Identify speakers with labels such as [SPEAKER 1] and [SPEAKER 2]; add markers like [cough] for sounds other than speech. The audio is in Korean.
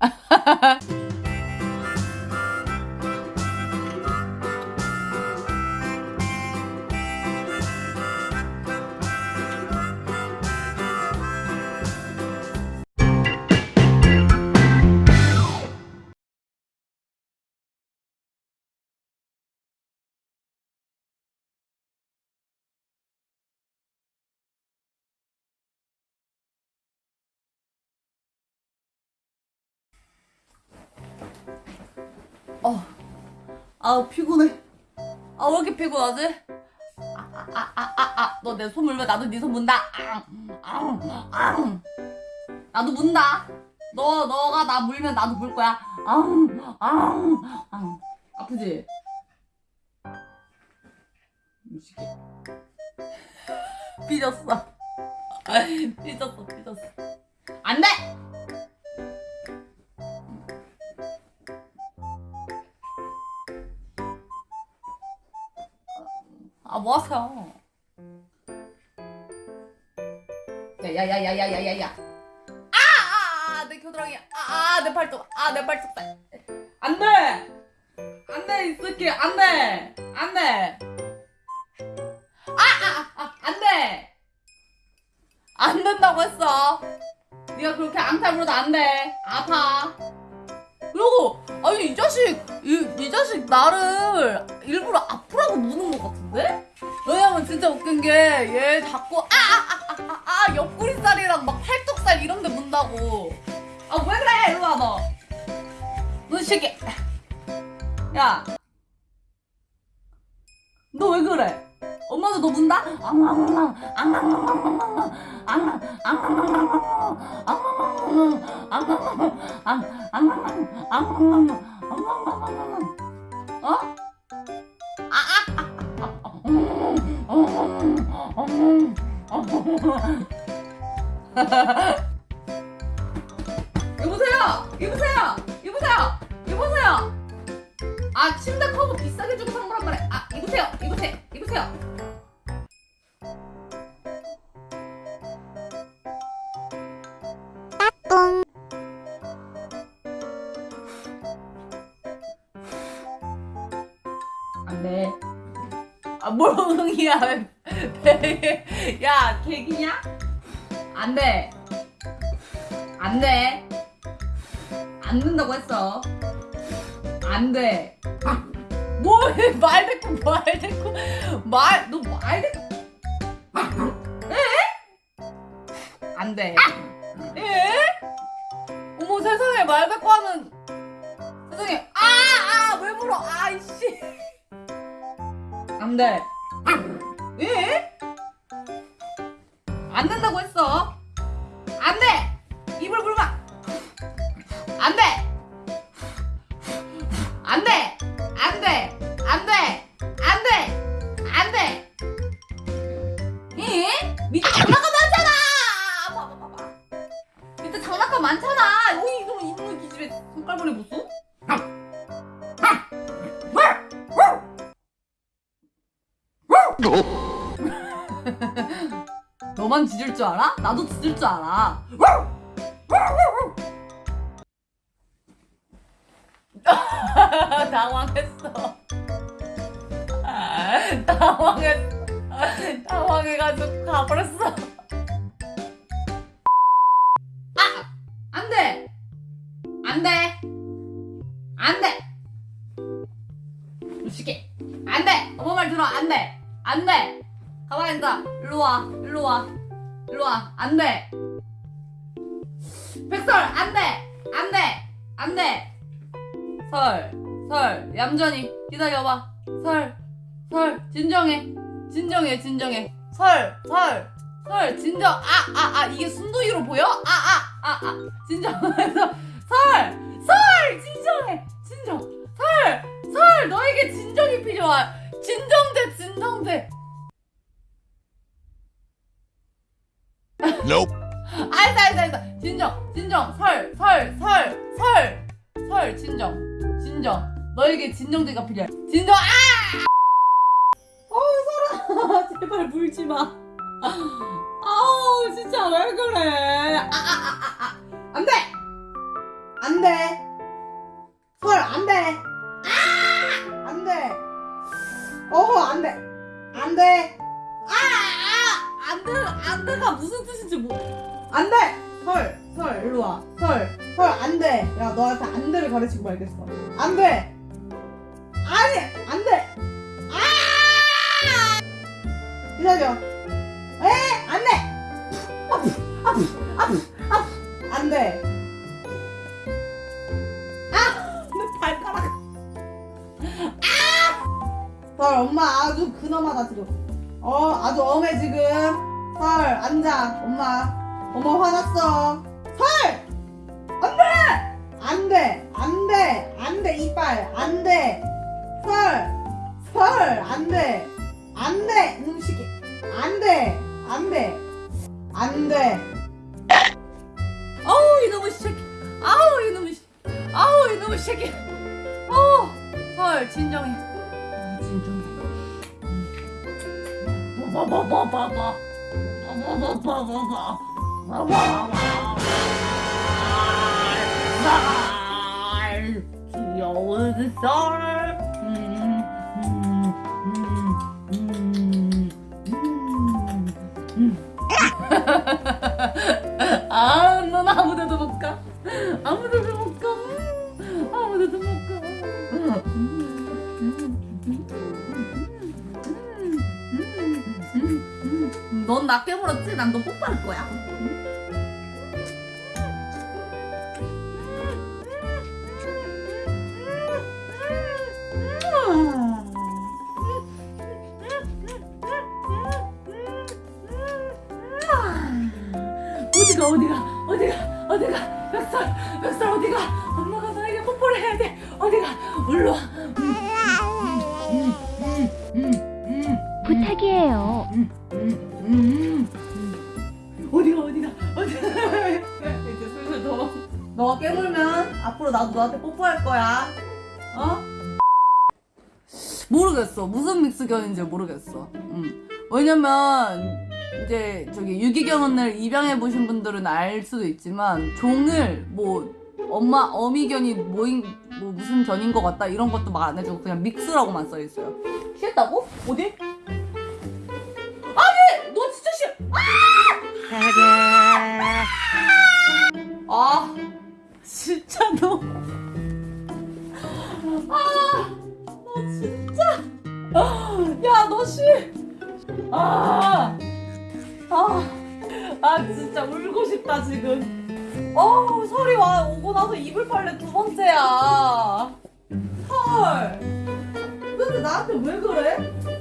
[SPEAKER 1] Ha ha ha! 어, 아 피곤해. 아 왜 이렇게 피곤하지? 아, 아, 아, 아, 아, 너 내 손 물면 나도 네 손 문다. 아, 아, 아. 나도 문다. 너, 너가 나 물면 나도 물 거야. 아, 아, 아. 아프지? 무식해. [laughs] 삐졌어. [laughs] 삐졌어, 삐졌어. 안 돼! 아, 뭐 하세요? 야야야야야야야야. 아, 아, 아, 내 겨드랑이. 아, 아, 내 팔뚝. 아, 내 팔뚝. 안 돼. 안 돼, 이 새끼. 안 돼. 안 돼. 아, 아, 아, 안 돼. 안 된다고 했어. 네가 그렇게 앙탈 부려도 안 돼. 아파. 그리고 아니 이 자식 이, 이 자식 나를 일부러 아프라고 무는 것 같은데? 왜냐면 진짜 웃긴 게 얘 자꾸 아아아아아 아, 아, 옆구리살이랑 막 팔뚝살 이런 데 문다고. 아 왜 그래? 일로 와 너. 너이 새끼 야. 너 왜 그래? 너 문다? 어? 여보세요! 여보세요! 여보세요! 여보세요! 아 침대 커버 비싸게 주고 산 거란 말이야 아 이보세요 이보세요 이보세요 뭘 엉이야. [laughs] 야 개기냐? 안돼. 안돼. 안 된다고 했어. 안돼. 뭐해? 말 대꾸 말 대꾸 말너 말 대꾸 에? 안돼. 에? 어머 세상에 말 대꾸 하는. 세상에. 아아왜 물어? 아이씨 안돼 에? 안 된다고 했어. 안돼! 입을 물마 안돼! 안돼! 안돼! 안돼! 안돼! 안돼! 에? 밑에 장난감 많잖아! 봐봐 봐봐 밑에 장난감 많잖아. 여기 이놈 이놈 기집애 손깔머리 무슨? 너만 짖을 줄 알아? 나도 짖을 줄 알아 [laughs] 당황했어. [laughs] 당황했어. [laughs] 당황해가지고 가버렸어. 아! 안 돼! 안 돼! 안 돼! 무식해. 안 돼! 엄마 말 들어. 안 돼! 안 돼! 가만히 있어. 일로 와. 일로 와. 일로 와. 안 돼! 백설! 안 돼! 안 돼! 안 돼! 설, 설, 얌전히 기다려봐. 설, 설, 진정해. 진정해, 진정해. 설, 설, 설, 진정. 아, 아, 아, 이게 순둥이로 보여? 아, 아, 아, 아. 진정해서. 설, 설, 진정해. 진정. 설, 설, 너에게 진정이 진정 설 설 설 설 설 진정 진정. 너에게 진정제가 필요해. 진정 아! 어우 설아! [laughs] 제발 물지마. 아우 진짜 왜 그래? 아, 아, 아, 아, 아. 안돼! 안돼! 설 안돼! 아! 안돼! 어허 안돼! 안돼! 아, 아! 안돼 안돼가 무슨 뜻인지 모르 안돼! 설, 설, 일로 와. 설, 설, 안 돼. 야, 너한테 안 돼를 가르치고 말겠어. 안 돼! 아니! 안 돼! 아! 기다려. 에! 안 돼! 아프, 아프, 아프, 아프. 안 돼. 아! 내 발가락. 아! 설, 엄마 아주 근엄하다, 지금. 어, 아주 엄해, 지금. 설, 앉아. 엄마. 엄마 화났어. 설! 안 돼! 안 돼! 안 돼! 안 돼, 이빨! 안 돼! 설! 설! 안 돼! 안 돼! 이놈 새끼! 안 돼! 안 돼! 안 돼! 아우, 이놈의 새끼! 아우, 이놈의 새끼! 아우, 이놈의 새끼! 아우! 설, 진정해. 아, 진정해. 봐봐봐봐봐. 쌀 귀여운 쌀 음, 음, 음, 음, 음. 아, 넌 아무데도 못 가. 아무데도 못 가. 음, 아무데도 못 가. 음. 넌나 깨물었지? 난 너 뽀뽀할 거야. 어디가 어디가 어디가 어디가? 멱살 멱살 어디가? 엄마가 나에게 뽀뽀를 해야 돼. 어디가? 올라 와 음,
[SPEAKER 2] 부탁이에요.
[SPEAKER 1] 어디가 어디가? 어디가? 이제 슬슬 너 너가 깨물면 앞으로 나도 너한테 뽀뽀할 거야. 어? 모르겠어. 무슨 믹스견인지 모르겠어. 음. 왜냐면 이제 저기 유기견을 입양해 보신 분들은 알 수도 있지만 종을 뭐 엄마 어미견이 뭐인 뭐 무슨 견인 것 같다 이런 것도 말안 해주고 그냥 믹스라고만 써 있어요. 싫다고? 어디? 아니 너 진짜 싫. 아! 아 진짜 너. 아, 너 진짜. 야, 너 씨. 아, 아, 아, 진짜 울고 싶다, 지금. 어우, 설이 와, 오고 나서 이불 빨래 두 번째야. 헐. 근데 나한테 왜 그래?